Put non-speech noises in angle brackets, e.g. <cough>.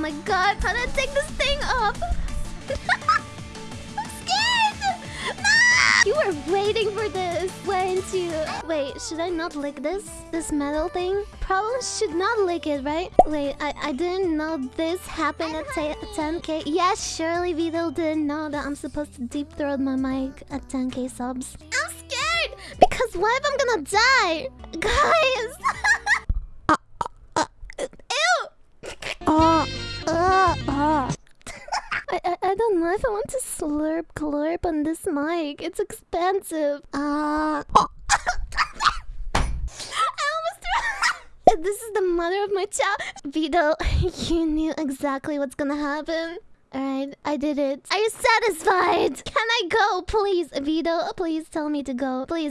my god, how do I take this thing off? <laughs> I'm scared! No! You were waiting for this, weren't you? Wait, should I not lick this? This metal thing? Probably should not lick it, right? Wait, I, I didn't know this happened at 10k. Yes, surely Vito didn't know that I'm supposed to deep throat my mic at 10k subs. I'm scared! Because what if I'm gonna die? Guys! I, I, I don't know if I want to slurp glurp on this mic. It's expensive. Uh, <laughs> I almost <laughs> This is the mother of my child. Vito, <laughs> you knew exactly what's gonna happen. Alright, I did it. Are you satisfied? Can I go, please? Vito, please tell me to go. Please.